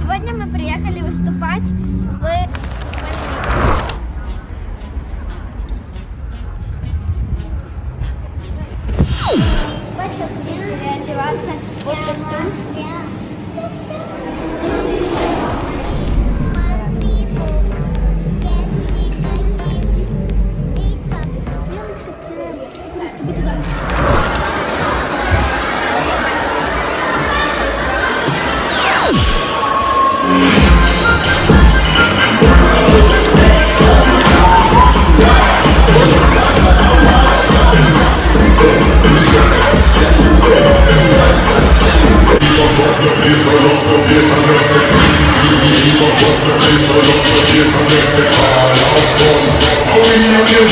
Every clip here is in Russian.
Сегодня мы приехали выступать в... Выступать, сейчас приехали одеваться в костюм. Ждем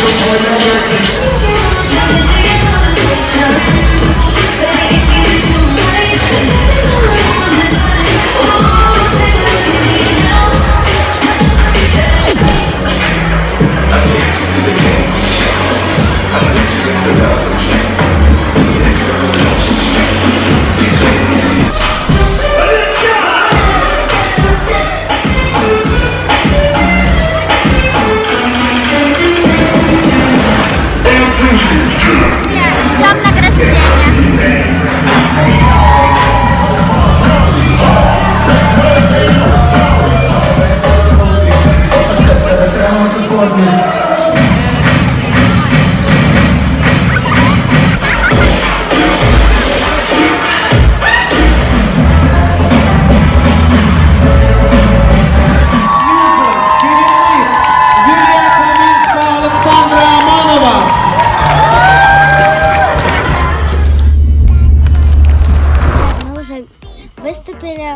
Yeah.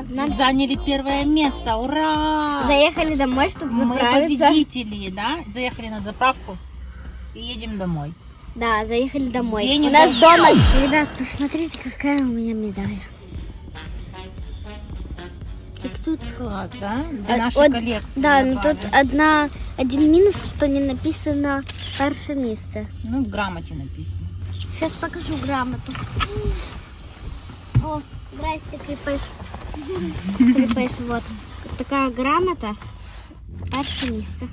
Нам Заняли первое место. Ура! заехали домой, чтобы Мы заправиться. победители, да? Заехали на заправку и едем домой. Да, заехали домой. Денег У нас большое. дома... Ребят, посмотрите, какая у меня медаль. Так тут... Класс, да? Для А, нашей вот, коллекции. Да, но добавим. тут одна, один минус, что не написано перше место. Ну, в грамоте написано. Сейчас покажу грамоту. О, здрасте, крепыш. Крепыш, вот. Такая грамота. Перше место.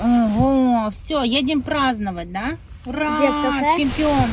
Ого, все, едем праздновать, да? Ура! Кафе? Чемпион!